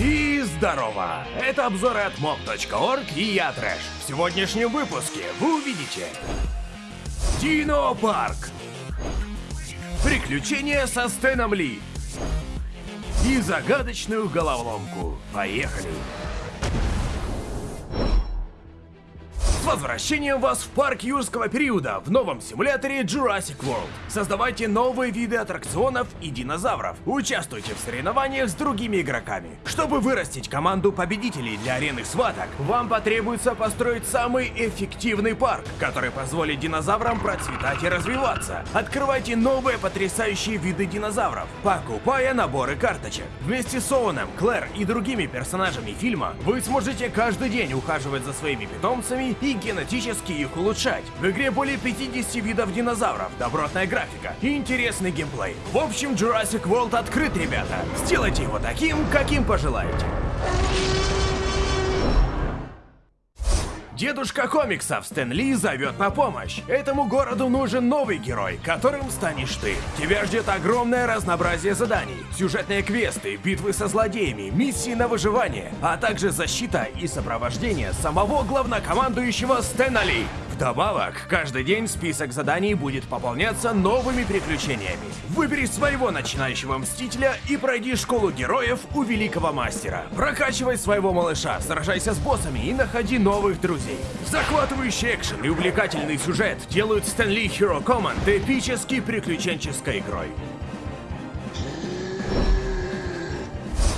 И здорово! Это обзоры от mob.org и я Трэш. В сегодняшнем выпуске вы увидите Дино Парк Приключения со Стэном Ли И загадочную головоломку. Поехали! С возвращением вас в парк юрского периода в новом симуляторе Jurassic World. Создавайте новые виды аттракционов и динозавров. Участвуйте в соревнованиях с другими игроками. Чтобы вырастить команду победителей для арены схваток, вам потребуется построить самый эффективный парк, который позволит динозаврам процветать и развиваться. Открывайте новые потрясающие виды динозавров, покупая наборы карточек. Вместе с Оуэном, Клэр и другими персонажами фильма вы сможете каждый день ухаживать за своими питомцами и генетически их улучшать. В игре более 50 видов динозавров, добротная графика и интересный геймплей. В общем, Jurassic World открыт, ребята. Сделайте его таким, каким пожелаете. Дедушка комиксов Стэн Ли зовет на помощь. Этому городу нужен новый герой, которым станешь ты. Тебя ждет огромное разнообразие заданий, сюжетные квесты, битвы со злодеями, миссии на выживание, а также защита и сопровождение самого главнокомандующего Стэна Ли. Вдобавок, каждый день список заданий будет пополняться новыми приключениями. Выбери своего начинающего мстителя и пройди школу героев у великого мастера. Прокачивай своего малыша, сражайся с боссами и находи новых друзей. Захватывающий экшен и увлекательный сюжет делают Stanley Hero Command эпической приключенческой игрой.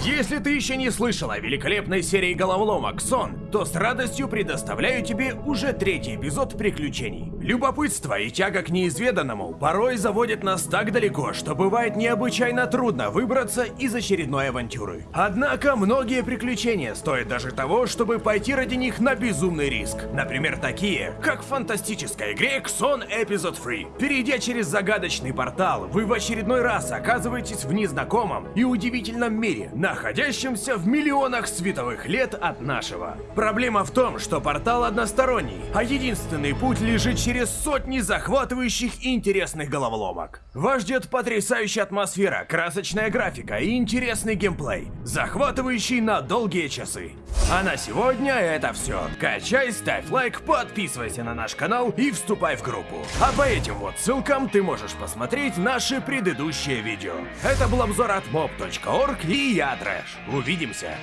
Если ты еще не слышал о великолепной серии головоломок «Сон», то с радостью предоставляю тебе уже третий эпизод приключений. Любопытство и тяга к неизведанному порой заводят нас так далеко, что бывает необычайно трудно выбраться из очередной авантюры. Однако многие приключения стоят даже того, чтобы пойти ради них на безумный риск. Например, такие, как в фантастической игре «Ксон Эпизод Free». Перейдя через загадочный портал, вы в очередной раз оказываетесь в незнакомом и удивительном мире, находящемся в миллионах световых лет от нашего. Проблема в том, что портал односторонний, а единственный путь лежит через сотни захватывающих и интересных головоломок. Вас ждет потрясающая атмосфера, красочная графика и интересный геймплей, захватывающий на долгие часы. А на сегодня это все. Качай, ставь лайк, подписывайся на наш канал и вступай в группу. А по этим вот ссылкам ты можешь посмотреть наши предыдущие видео. Это был обзор от mob.org и я Трэш. Увидимся!